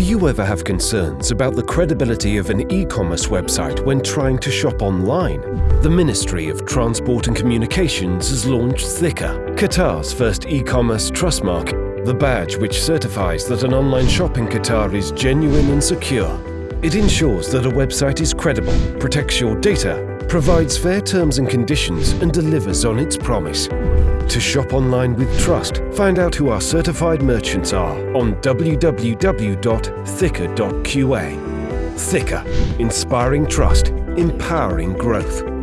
Do you ever have concerns about the credibility of an e-commerce website when trying to shop online? The Ministry of Transport and Communications has launched Thiqa, Qatar's first e-commerce trust mark, the badge which certifies that an online shop in Qatar is genuine and secure. It ensures that a website is credible, protects your data, provides fair terms and conditions and delivers on its promise. To shop online with trust, find out who our certified merchants are on www.thiqa.qa. Thiqa, inspiring trust, empowering growth.